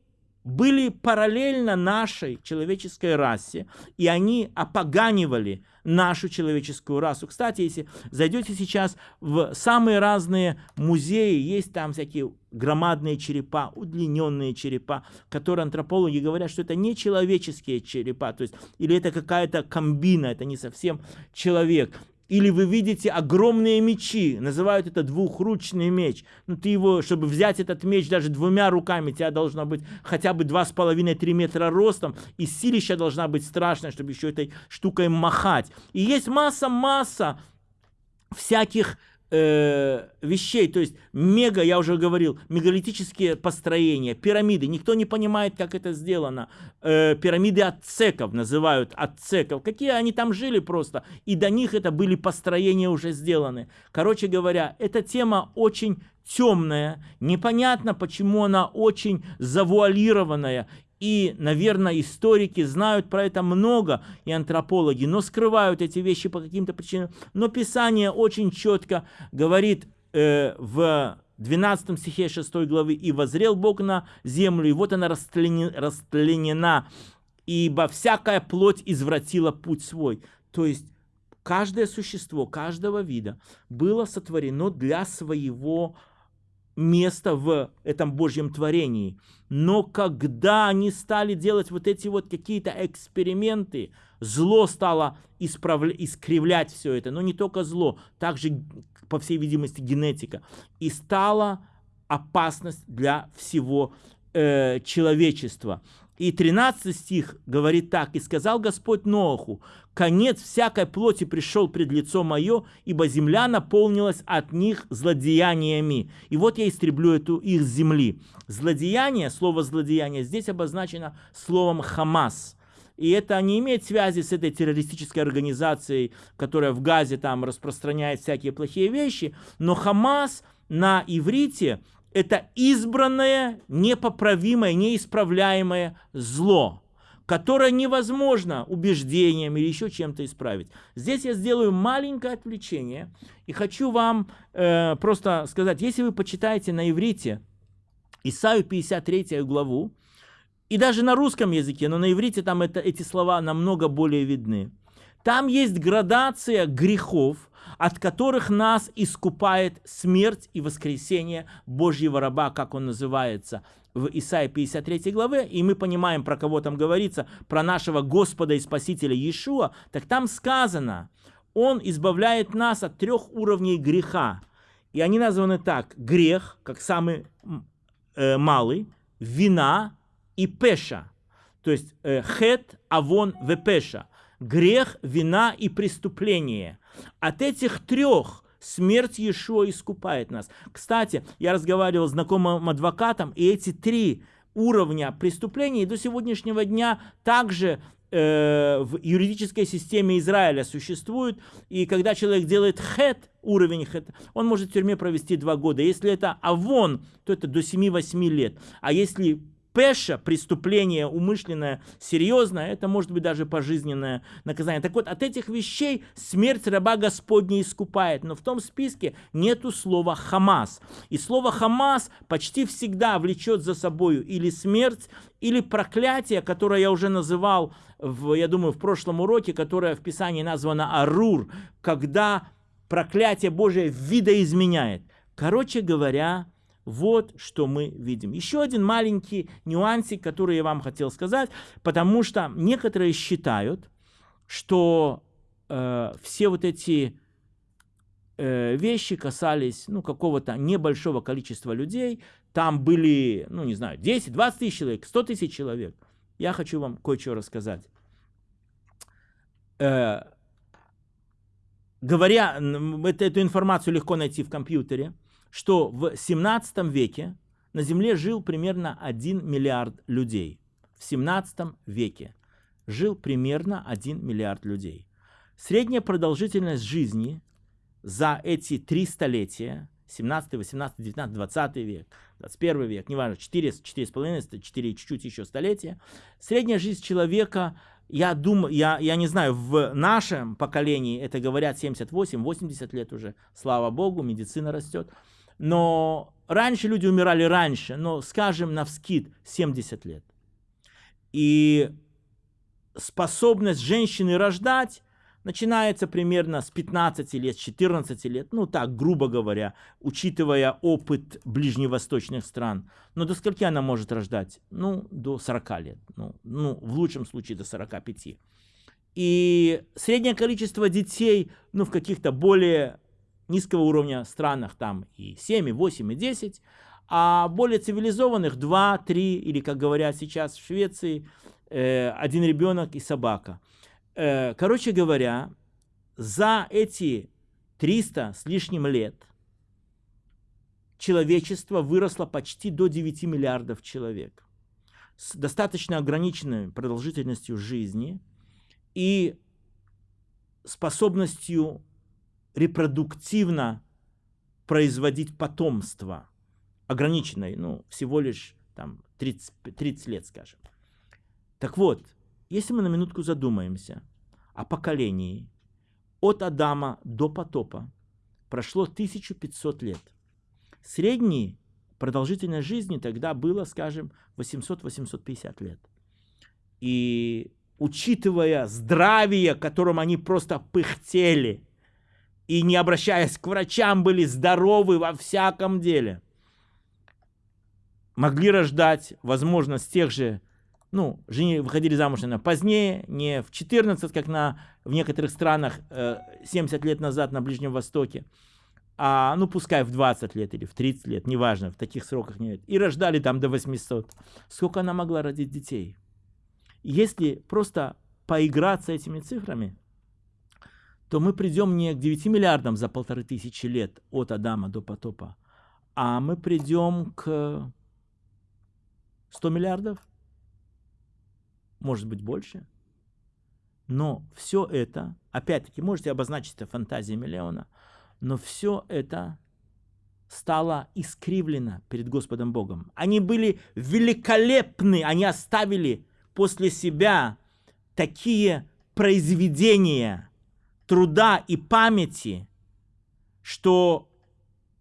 были параллельно нашей человеческой расе, и они опоганивали нашу человеческую расу. Кстати, если зайдете сейчас в самые разные музеи, есть там всякие громадные черепа, удлиненные черепа, которые антропологи говорят, что это не человеческие черепа, то есть или это какая-то комбина, это не совсем человек. Или вы видите огромные мечи, называют это двухручный меч. Ну ты его, чтобы взять этот меч даже двумя руками, тебя должно быть хотя бы 2,5-3 метра ростом, и силища должна быть страшная, чтобы еще этой штукой махать. И есть масса-масса всяких э, вещей, то есть мега, я уже говорил, мегалитические построения, пирамиды, никто не понимает, как это сделано. Э, пирамиды ацеков называют ацеков, какие они там жили просто, и до них это были построения уже сделаны. Короче говоря, эта тема очень темная, непонятно, почему она очень завуалированная, и, наверное, историки знают про это много, и антропологи, но скрывают эти вещи по каким-то причинам. Но Писание очень четко говорит э, в 12 стихе 6 главы, «И возрел Бог на землю, и вот она растленена, ибо всякая плоть извратила путь свой». То есть, каждое существо, каждого вида было сотворено для своего место в этом Божьем творении. Но когда они стали делать вот эти вот какие-то эксперименты, зло стало исправля... искривлять все это. Но не только зло, также, по всей видимости, генетика. И стала опасность для всего э, человечества. И 13 стих говорит так, «И сказал Господь Ноаху, конец всякой плоти пришел пред лицо мое, ибо земля наполнилась от них злодеяниями. И вот я истреблю эту их земли». Злодеяние, слово злодеяние здесь обозначено словом «хамас». И это не имеет связи с этой террористической организацией, которая в Газе там распространяет всякие плохие вещи, но Хамас на иврите – это избранное, непоправимое, неисправляемое зло, которое невозможно убеждением или еще чем-то исправить. Здесь я сделаю маленькое отвлечение и хочу вам э, просто сказать, если вы почитаете на иврите Исаию 53 главу, и даже на русском языке, но на иврите там это, эти слова намного более видны. Там есть градация грехов, от которых нас искупает смерть и воскресение Божьего раба, как он называется в Исаии 53 главе, и мы понимаем, про кого там говорится, про нашего Господа и Спасителя Иешуа, так там сказано, он избавляет нас от трех уровней греха. И они названы так, грех, как самый э, малый, вина и пеша. То есть э, хет, авон, вепеша. Грех, вина и преступление – от этих трех смерть Иешуа искупает нас. Кстати, я разговаривал с знакомым адвокатом, и эти три уровня преступлений до сегодняшнего дня также э, в юридической системе Израиля существуют. И когда человек делает хет, уровень хет, он может в тюрьме провести два года. Если это авон, то это до 7-8 лет. А если пеша, преступление умышленное, серьезное, это может быть даже пожизненное наказание. Так вот, от этих вещей смерть раба Господня искупает. Но в том списке нету слова «хамас». И слово «хамас» почти всегда влечет за собой или смерть, или проклятие, которое я уже называл, в, я думаю, в прошлом уроке, которое в Писании названо «арур», когда проклятие Божие видоизменяет. Короче говоря, вот что мы видим. Еще один маленький нюансик, который я вам хотел сказать, потому что некоторые считают, что э, все вот эти э, вещи касались ну, какого-то небольшого количества людей. Там были, ну не знаю, 10, 20 тысяч человек, 100 тысяч человек. Я хочу вам кое-что рассказать. Э, говоря, эту информацию легко найти в компьютере что в 17 веке на Земле жил примерно 1 миллиард людей. В 17 веке жил примерно 1 миллиард людей. Средняя продолжительность жизни за эти три столетия, 17, 18, 19, 20 век, 21 век, неважно, 4, 4,5, 4 чуть-чуть еще столетия, средняя жизнь человека, я думаю, я, я не знаю, в нашем поколении это говорят 78-80 лет уже, слава богу, медицина растет, но раньше люди умирали раньше, но, скажем, на вскид 70 лет. И способность женщины рождать начинается примерно с 15 лет, с 14 лет, ну так, грубо говоря, учитывая опыт ближневосточных стран. Но до скольки она может рождать? Ну, до 40 лет, ну, ну в лучшем случае до 45. И среднее количество детей, ну, в каких-то более низкого уровня странах, там и 7, и 8, и 10, а более цивилизованных 2, 3, или, как говорят сейчас в Швеции, э, один ребенок и собака. Э, короче говоря, за эти 300 с лишним лет человечество выросло почти до 9 миллиардов человек с достаточно ограниченной продолжительностью жизни и способностью репродуктивно производить потомство, ограниченной, ну, всего лишь там 30, 30 лет, скажем. Так вот, если мы на минутку задумаемся о поколении от Адама до потопа, прошло 1500 лет. Средний продолжительность жизни тогда было, скажем, 800-850 лет. И учитывая здравие, которым они просто пыхтели, и не обращаясь к врачам, были здоровы во всяком деле, могли рождать, возможно, с тех же ну, жени, выходили замуж наверное, позднее, не в 14, как на, в некоторых странах 70 э, лет назад на Ближнем Востоке, а, ну, пускай в 20 лет или в 30 лет, неважно, в таких сроках нет. И рождали там до 800. Сколько она могла родить детей? Если просто поиграться этими цифрами, то мы придем не к 9 миллиардам за полторы тысячи лет от Адама до потопа, а мы придем к 100 миллиардов, может быть больше. Но все это, опять-таки, можете обозначить это фантазией миллиона, но все это стало искривлено перед Господом Богом. Они были великолепны, они оставили после себя такие произведения труда и памяти, что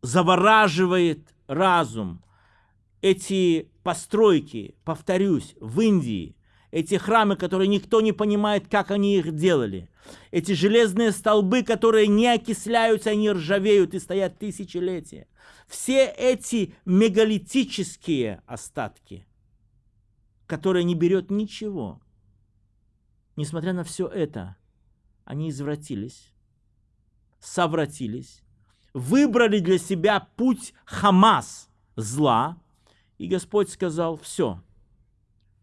завораживает разум. Эти постройки, повторюсь, в Индии, эти храмы, которые никто не понимает, как они их делали. Эти железные столбы, которые не окисляются, они ржавеют и стоят тысячелетия. Все эти мегалитические остатки, которые не берет ничего, несмотря на все это, они извратились, совратились, выбрали для себя путь Хамас, зла, и Господь сказал, все,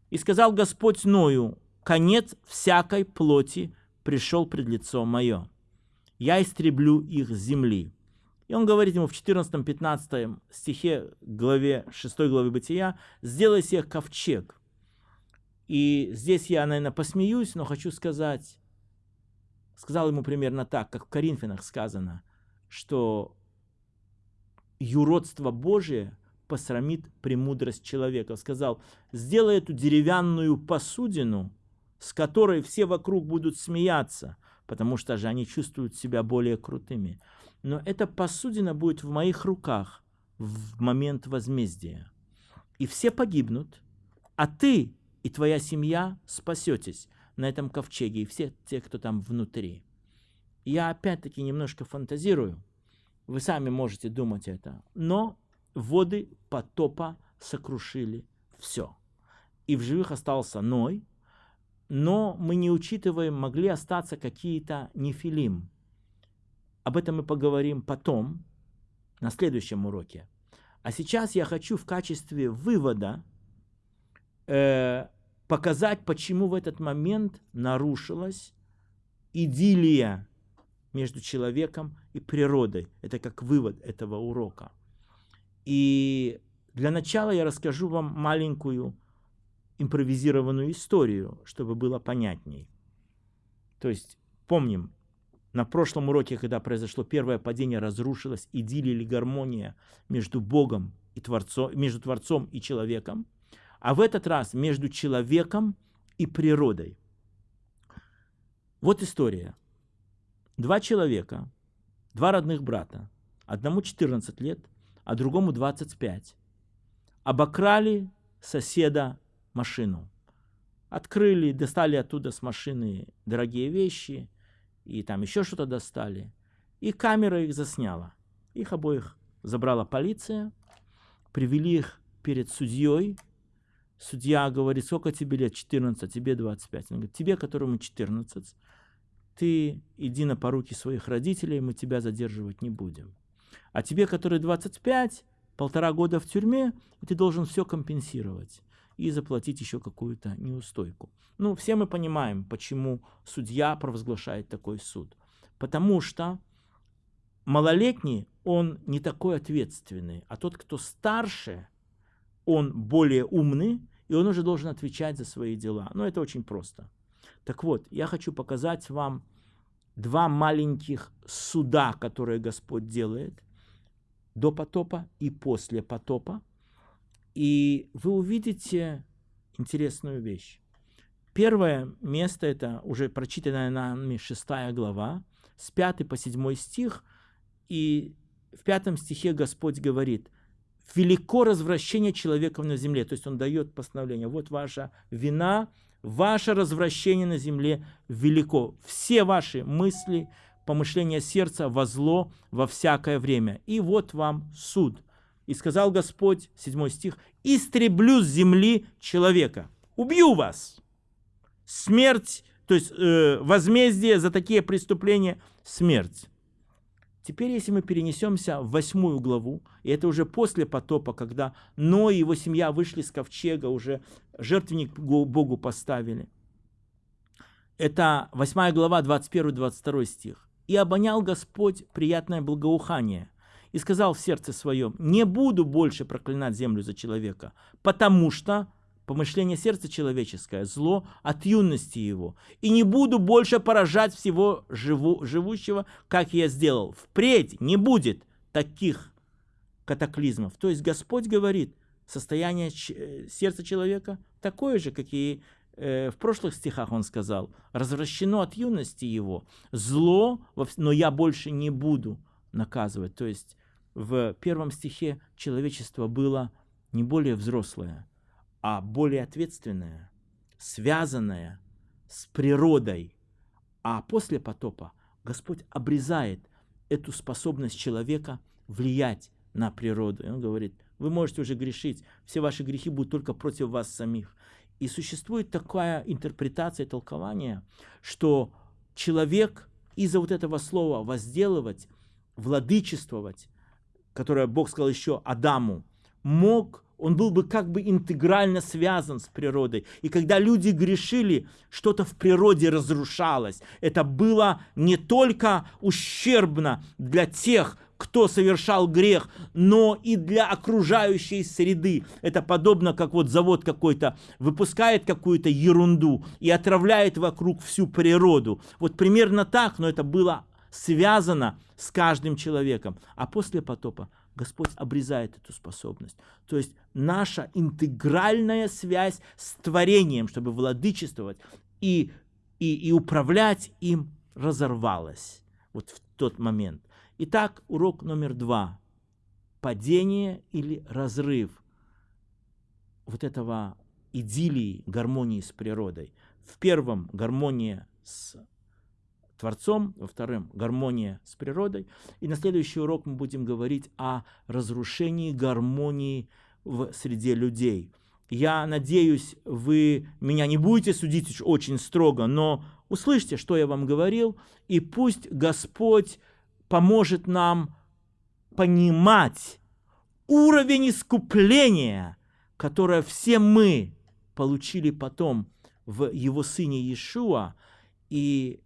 и сказал Господь Ною, конец всякой плоти пришел пред лицо мое. Я истреблю их земли. И он говорит ему в 14-15 стихе главе 6 главы Бытия, сделай себе ковчег. И здесь я, наверное, посмеюсь, но хочу сказать, сказал ему примерно так, как в Коринфянах сказано, что юродство Божие посрамит премудрость человека. Сказал, сделай эту деревянную посудину, с которой все вокруг будут смеяться, потому что же они чувствуют себя более крутыми. Но эта посудина будет в моих руках в момент возмездия. И все погибнут, а ты и твоя семья спасетесь на этом ковчеге, и все те, кто там внутри. Я опять-таки немножко фантазирую, вы сами можете думать это, но воды потопа сокрушили все. И в живых остался Ной, но мы не учитываем, могли остаться какие-то нефилим. Об этом мы поговорим потом, на следующем уроке. А сейчас я хочу в качестве вывода э, показать, почему в этот момент нарушилась идиллия между человеком и природой. Это как вывод этого урока. И для начала я расскажу вам маленькую импровизированную историю, чтобы было понятней. То есть, помним, на прошлом уроке, когда произошло первое падение, разрушилась идиллия или гармония между Богом и Творцом, между Творцом и человеком, а в этот раз между человеком и природой. Вот история. Два человека, два родных брата, одному 14 лет, а другому 25. Обокрали соседа машину. открыли, достали оттуда с машины дорогие вещи, и там еще что-то достали. И камера их засняла. Их обоих забрала полиция, привели их перед судьей. Судья говорит, сколько тебе лет? 14, тебе 25. Он говорит, тебе, которому 14, ты иди на поруки своих родителей, мы тебя задерживать не будем. А тебе, который 25, полтора года в тюрьме, ты должен все компенсировать и заплатить еще какую-то неустойку. Ну, все мы понимаем, почему судья провозглашает такой суд. Потому что малолетний, он не такой ответственный, а тот, кто старше, он более умный, и он уже должен отвечать за свои дела. Но это очень просто. Так вот, я хочу показать вам два маленьких суда, которые Господь делает до потопа и после потопа. И вы увидите интересную вещь. Первое место, это уже прочитанная нами шестая глава, с 5 по 7 стих. И в пятом стихе Господь говорит, «Велико развращение человеком на земле». То есть Он дает постановление. Вот ваша вина, ваше развращение на земле велико. Все ваши мысли, помышления сердца во зло во всякое время. И вот вам суд. И сказал Господь, 7 стих, «Истреблю с земли человека, убью вас». Смерть, то есть э, возмездие за такие преступления – смерть. Теперь, если мы перенесемся в восьмую главу, и это уже после потопа, когда Ной и его семья вышли с ковчега, уже жертвенник Богу поставили. Это восьмая глава, 21-22 стих. «И обонял Господь приятное благоухание, и сказал в сердце своем, не буду больше проклинать землю за человека, потому что помышление сердца человеческое, зло от юности его. И не буду больше поражать всего живу, живущего, как я сделал. Впредь не будет таких катаклизмов. То есть Господь говорит, состояние э, сердца человека такое же, как и э, в прошлых стихах он сказал, развращено от юности его, зло, но я больше не буду наказывать. То есть в первом стихе человечество было не более взрослое, а более ответственное, связанное с природой. А после потопа Господь обрезает эту способность человека влиять на природу. И он говорит, вы можете уже грешить, все ваши грехи будут только против вас самих. И существует такая интерпретация, толкование, что человек из-за вот этого слова возделывать, владычествовать, которое Бог сказал еще Адаму, мог он был бы как бы интегрально связан с природой. И когда люди грешили, что-то в природе разрушалось. Это было не только ущербно для тех, кто совершал грех, но и для окружающей среды. Это подобно, как вот завод какой-то выпускает какую-то ерунду и отравляет вокруг всю природу. Вот примерно так, но это было связано с каждым человеком. А после потопа Господь обрезает эту способность. То есть наша интегральная связь с творением, чтобы владычествовать и, и, и управлять им, разорвалась вот в тот момент. Итак, урок номер два. Падение или разрыв вот этого идиллии, гармонии с природой. В первом гармония с Творцом, во втором гармония с природой. И на следующий урок мы будем говорить о разрушении гармонии в среде людей. Я надеюсь, вы меня не будете судить очень строго, но услышьте, что я вам говорил, и пусть Господь поможет нам понимать уровень искупления, которое все мы получили потом в Его Сыне Иешуа, и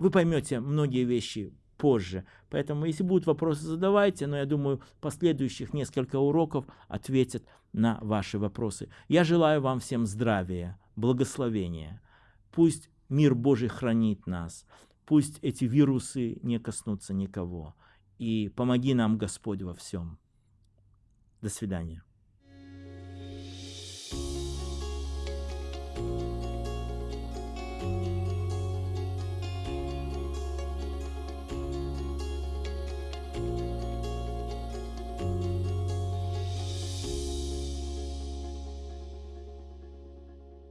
вы поймете многие вещи позже. Поэтому, если будут вопросы, задавайте, но я думаю, последующих несколько уроков ответят на ваши вопросы. Я желаю вам всем здравия, благословения. Пусть мир Божий хранит нас, пусть эти вирусы не коснутся никого. И помоги нам, Господь, во всем. До свидания.